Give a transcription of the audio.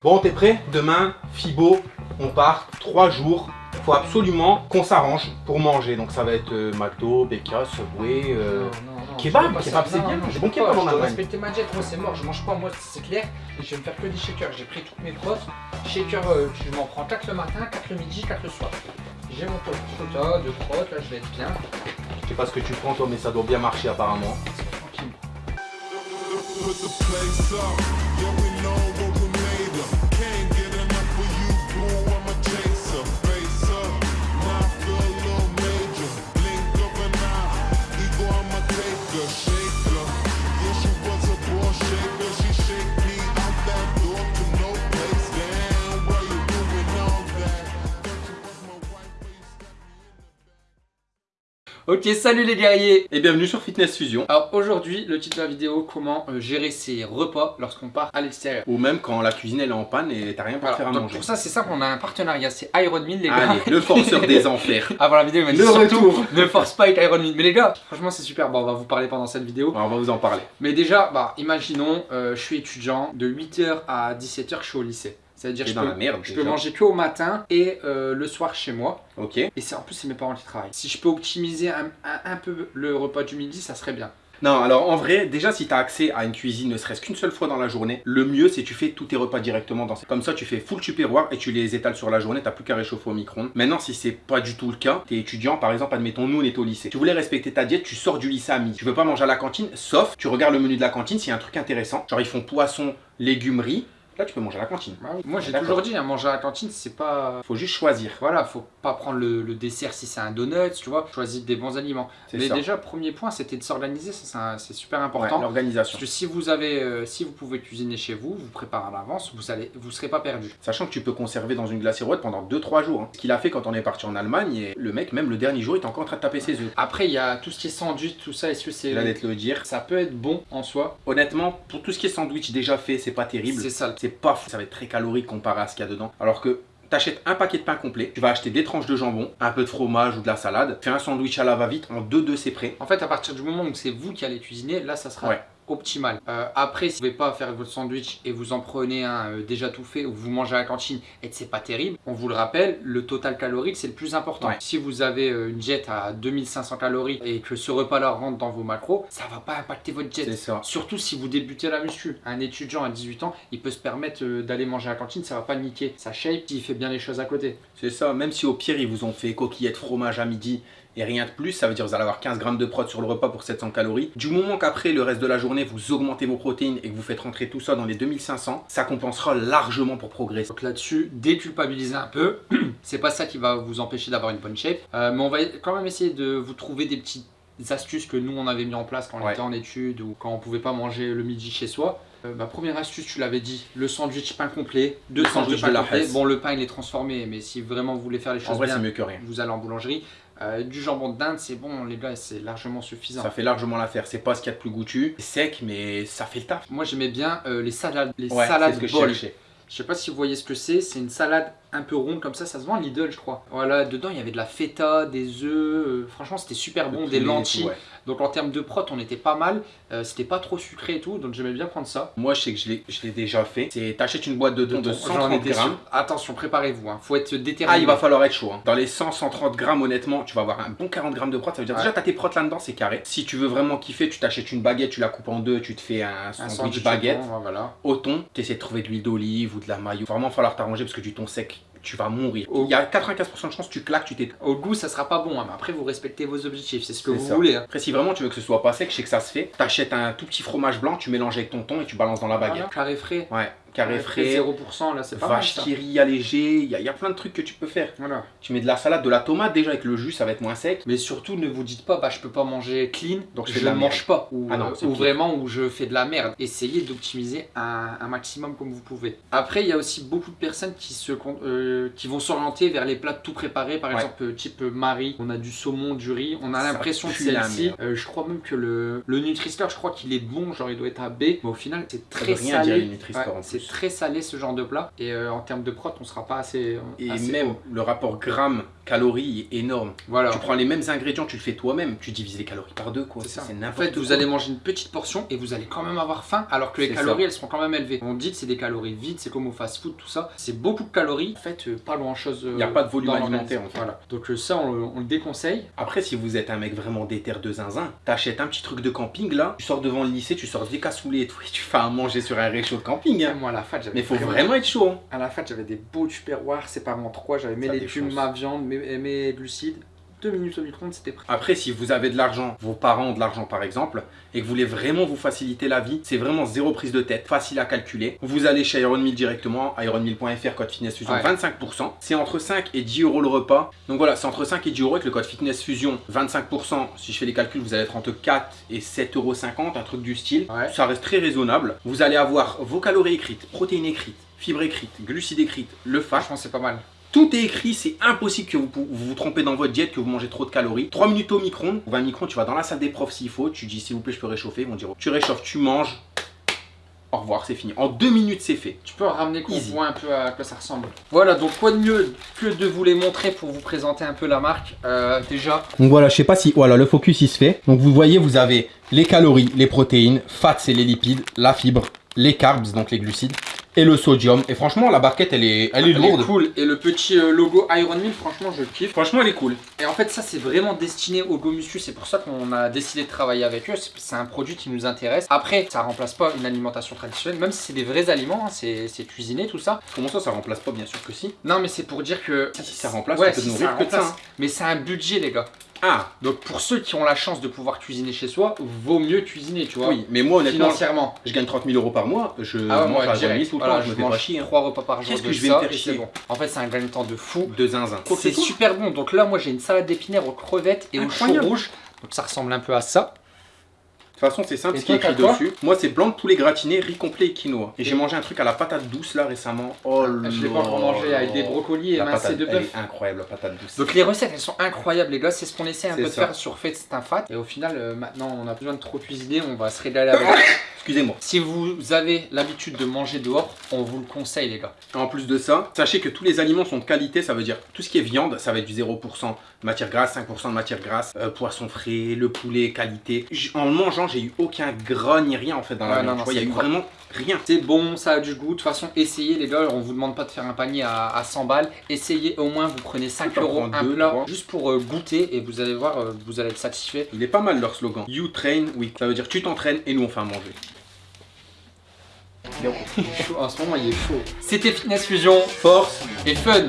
Bon, t'es prêt? Demain, Fibo, on part 3 jours. Faut absolument qu'on s'arrange pour manger. Donc ça va être euh, McDo, BK, Subway, euh, Non, non, non, kebab. Kebab, c'est bien. non, J'ai bon kebab en Allemagne. respecter ma diète, moi c'est mort, je mange pas, moi c'est clair. Et je vais me faire que des shakers. J'ai pris toutes mes protes. Shakers, euh, je m'en prends 4 le matin, 4 le midi, 4 le soir. J'ai mon quota de protes, là je vais être bien. Je sais pas ce que tu prends toi, mais ça doit bien marcher apparemment. C'est tranquille. Ok, salut les guerriers Et bienvenue sur Fitness Fusion. Alors aujourd'hui, le titre de la vidéo, comment euh, gérer ses repas lorsqu'on part à l'extérieur. Ou même quand la cuisine elle est en panne et t'as rien pour Voilà, faire à donc manger. pour ça c'est simple, on a un partenariat, c'est Iron Man les gars. Allez, le forceur des enfers. Avant la vidéo, il m'a dit Le surtout, retour. ne force pas avec Iron Man. Mais les gars, franchement c'est super, bon on va vous parler pendant cette vidéo. On va vous en parler. Mais déjà, bah, imaginons, euh, je suis étudiant, de 8h à 17h, je suis au lycée. C'est-à-dire T'es je dans peux, la merde. je peux déjà. manger que au matin et euh, le soir chez moi. Ok. Et c'est en plus c'est mes parents qui travaillent. Si je peux optimiser un, un- un peu le repas du midi, ça serait bien. Non, alors en vrai, déjà si tu as accès à une cuisine ne serait-ce qu'une seule fois dans la journée, le mieux c'est tu fais tous tes repas directement dans Comme ça, tu fais full tupperware et tu les étales sur la journée, t'as plus qu'à réchauffer au micro-ondes. Maintenant, si c'est pas du tout le cas, t'es étudiant, par exemple, admettons, nous on est au lycée. Tu voulais respecter ta diète, tu sors du lycée à midi. Tu veux pas manger à la cantine, sauf tu regardes le menu de la cantine, s'il y a un truc intéressant, genre ils font poisson, légumes, riz, là tu peux manger à la cantine. Moi j'ai toujours dit, hein, manger à la cantine, c'est pas... Faut juste choisir. Voilà, faut pas prendre le, le dessert si c'est un donut, tu vois. Choisis des bons aliments. Mais ça. déjà, premier point, c'était de s'organiser, c'est super Ouais, important. Parce l'organisation. que si vous avez, euh, si vous pouvez cuisiner chez vous, vous préparez à l'avance, vous allez, vous serez pas perdu. Sachant que tu peux conserver dans une glacière pendant 2-3 jours. hein. Ce qu'il a fait quand on est parti en Allemagne, et le mec, même le dernier jour, il était encore en train de taper ses œufs. Après, il y a tout ce qui est sandwich, tout ça. Est-ce que c'est, Il allait te le dire. ça peut être bon en soi? Honnêtement, pour tout ce qui est sandwich déjà fait, c'est pas terrible. C'est ça. C'est pas fou. Ça va être très calorique comparé à ce qu'il y a dedans. Alors que t'achètes un paquet de pain complet, tu vas acheter des tranches de jambon, un peu de fromage ou de la salade, fais un sandwich à la va-vite, en 2-2 c'est prêt. En fait, à partir du moment où c'est vous qui allez cuisiner, là, ça sera Ouais. Optimal. Euh, après, si vous ne pouvez pas faire votre sandwich et vous en prenez un euh, déjà tout fait ou vous mangez à la cantine et que c'est pas terrible, on vous le rappelle, le total calorique c'est le plus important. Ouais. Si vous avez euh, une diète à 2500 calories et que ce repas-là rentre dans vos macros, ça va pas impacter votre C'est diète. ça. Surtout si vous débutez la muscu. Un étudiant à 18 ans, il peut se permettre euh, d'aller manger à la cantine, ça va pas niquer sa shape s'il fait bien les choses à côté. C'est ça. Même si au pire ils vous ont fait coquillettes fromage à midi et rien de plus, ça veut dire que vous allez avoir 15 grammes de prot sur le repas pour 700 calories. Du moment qu'après le reste de la journée vous augmentez vos protéines et que vous faites rentrer tout ça dans les 2500, ça compensera largement pour progresser. Donc là-dessus, déculpabiliser un peu. c'est pas ça qui va vous empêcher d'avoir une bonne shape. Euh, mais on va quand même essayer de vous trouver des petites astuces que nous on avait mis en place quand on Ouais. était en études ou quand on pouvait pas manger le midi chez soi. Euh, ma première astuce, tu l'avais dit, le sandwich pain complet, deux sandwichs sandwich pain de la complet. Bon, le pain il est transformé, mais si vraiment vous voulez faire les En choses vrai c'est bien, mieux que rien. vous allez en boulangerie. Euh, du jambon de dinde, c'est bon, les gars, c'est largement suffisant. Ça fait largement l'affaire. C'est pas ce qu'il y a de plus goûtu. C'est sec mais ça fait le taf. Moi j'aimais bien euh, les salades, les Ouais, salades ce que bol. Je sais pas si vous voyez ce que c'est, c'est une salade un peu ronde comme ça, ça se vend Lidl je crois. Voilà, dedans il y avait de la feta, des œufs, euh, franchement c'était super bon, des lentilles. tout, ouais. Donc en termes de prot on était pas mal, Euh, c'était pas trop sucré et tout, donc j'aimais bien prendre ça. Moi, je sais que je l'ai- déjà fait. C'est t'achètes une boîte de de J'en 130 étais sûr. grammes. Attention, préparez-vous, hein. faut être déterminé. Ah, il va falloir être chaud. hein. Dans les 100-130 grammes, honnêtement, tu vas avoir un bon 40 grammes de prot. Ça veut dire Ouais. déjà, t'as tes protes là-dedans, c'est carré. Si tu veux vraiment kiffer, tu t'achètes une baguette, tu la coupes en deux, tu te fais un un sandwich, baguette. au thon, voilà. Au thon, tu essaies de trouver de l'huile d'olive ou de la maillot. Vraiment, falloir t'arranger parce que du thon sec, tu vas mourir. Il y a 95% de chances que tu claques, tu t'es. Au goût ça sera pas bon, hein, mais après vous respectez vos objectifs, c'est ce que vous ça. voulez. hein. Après, si vraiment tu veux que ce soit pas sec, je sais que ça se fait. T'achètes un tout petit fromage blanc, tu mélanges avec ton thon et tu balances dans la baguette. Voilà, carré frais. Ouais, carré frais, 0% là, c'est pas mal vache ça. qui rit allégé, il y, a- il y a plein de trucs que tu peux faire. Voilà. Tu mets de la salade, de la tomate déjà avec le jus, ça va être moins sec. Mais surtout, ne vous dites pas, bah je peux pas manger clean, Donc, je ne mange pas. Ou, Ah non, ou vraiment où je fais de la merde. Essayez d'optimiser un, un maximum comme vous pouvez. Après, il y a aussi beaucoup de personnes qui, se, euh, qui vont s'orienter vers les plats tout préparés. Par Ouais. exemple, euh, type euh, Marie, on a du saumon, du riz. On a l'impression que celle-ci, euh, je crois même que le, le Nutri-Score, je crois qu'il est bon, genre il doit être à B. Mais au final, c'est très veut rien dire salé. les Nutri-Score Ouais. Très salé ce genre de plat. Et euh, en termes de prot, on sera pas assez. Et assez même haut. le rapport gramme-calories est énorme. Voilà. Tu prends les mêmes ingrédients, tu le fais toi-même, tu divises les calories par deux quoi. C'est ça. C'est En n'importe fait, quoi. vous allez manger une petite portion et vous allez quand même avoir faim, alors que les calories ça. elles seront quand même élevées. On dit que c'est des calories vides, c'est comme au fast-food, tout ça. C'est beaucoup de calories. En fait, euh, pas grand-chose. Y a pas de volume alimentaire, en fait. Voilà. Donc euh, ça, on, le- on le déconseille. Après, si vous êtes un mec vraiment déter de zinzin, t'achètes un petit truc de camping là, tu sors devant le lycée, tu sors des cassoulets et tout, et tu fais à manger sur un réchaud de camping. hein. Moi, à la fac, j'avais Mais faut vraiment être chaud. hein. À la fac, j'avais des beaux tupperwares séparés en trois. J'avais mes légumes, ma viande, mes, mes glucides. Deux minutes au micro-ondes, c'était prêt. Après, si vous avez de l'argent, vos parents ont de l'argent par exemple, et que vous voulez vraiment vous faciliter la vie, c'est vraiment zéro prise de tête, facile à calculer. Vous allez chez Ironmeal directement, ironmeal.fr, code Fitness Fusion, Ouais. 25%. C'est entre 5 et 10 euros le repas. Donc voilà, c'est entre 5 et 10 euros avec le code Fitness Fusion, 25%. Si je fais les calculs, vous allez être entre 4 et 7,50 euros, un truc du style. Ouais. Ça reste très raisonnable. Vous allez avoir vos calories écrites, protéines écrites, fibres écrites, glucides écrites, le fat. Franchement, c'est pas mal. Tout est écrit, c'est impossible que vous vous trompez dans votre diète, que vous mangez trop de calories. 3 minutes au micro-ondes, 20 micro-ondes, tu vas dans la salle des profs s'il faut, tu dis s'il vous plaît je peux réchauffer, ils vont dire tu réchauffes, tu manges, au revoir, c'est fini. En 2 minutes c'est fait. Tu peux ramener qu'on voit un peu à quoi ça ressemble. Voilà, donc quoi de mieux que de vous les montrer pour vous présenter un peu la marque. Euh, déjà, Donc voilà, je sais pas si voilà le focus il se fait. Donc vous voyez, vous avez les calories, les protéines, fats c'est les lipides, la fibre, les carbs donc les glucides et le sodium. Et franchement la barquette elle est elle est lourde. cool. Et le petit euh, logo Iron Mill, franchement, je le kiffe. Franchement elle est cool. Et en fait, ça, c'est vraiment destiné aux go muscu. C'est pour ça qu'on a décidé de travailler avec eux. C'est- un produit qui nous intéresse. Après, ça remplace pas une alimentation traditionnelle, même si c'est des vrais aliments. hein, c'est cuisiné, tout ça. Comment ça ça remplace pas bien sûr que si? Non, mais c'est pour dire que. Si, si, ça remplace, ouais, ça peut si, nourrir ça que ça, hein. Mais c'est un budget, les gars. Ah Donc, pour ceux qui ont la chance de pouvoir cuisiner chez soi, vaut mieux cuisiner, tu vois. oui, mais moi honnêtement, Financièrement. je gagne 30 000 euros par mois, je Ah ouais, mange moi, à direct. 10 tout le Voilà, temps, je me fais pas mange chier. hein. trois repas par jour Qu'est-ce que je vais ça, me faire chier bon. En fait, c'est un gain de temps de fou. De zinzin. C'est super bon. Donc là, moi, j'ai une salade d'épinards aux crevettes et aux choux rouges. Donc ça ressemble un peu à ça. De toute façon, c'est simple ce qui est écrit dessus. Moi, c'est blanc de poulet gratiné, riz complet et quinoa. Et j'ai mangé un truc à la patate douce là récemment. Oh là Je l'ai pas encore mangé avec des brocolis et patate, de bœuf. incroyable, la patate douce. Donc les recettes elles sont incroyables les gars, c'est ce qu'on essaie un peu de faire sur Fate c'est un fat et au final euh, maintenant on a besoin de trop cuisiner, on va se régaler avec. Excusez-moi. si vous avez l'habitude de manger dehors, on vous le conseille les gars. En plus de ça, sachez que tous les aliments sont de qualité, ça veut dire tout ce qui est viande, ça va être du 0% de matière grasse, 5% de matière grasse, euh, poisson frais, le poulet qualité. J- En mangeant, j'ai eu aucun gras ni rien en fait dans la viande. il y a eu vraiment rien. C'est bon, ça a du goût, de toute façon essayez les gars, on vous demande pas de faire un panier à, à 100 balles, essayez au moins vous prenez 5 T'en euros un deux, plat juste pour euh, goûter et vous allez voir, euh, vous allez être satisfait. Il est pas mal leur slogan. You train, we. Ça veut dire tu t'entraînes et nous on fait à manger. Il est chaud, en ce moment il est chaud. C'était Fitness Fusion Force et fun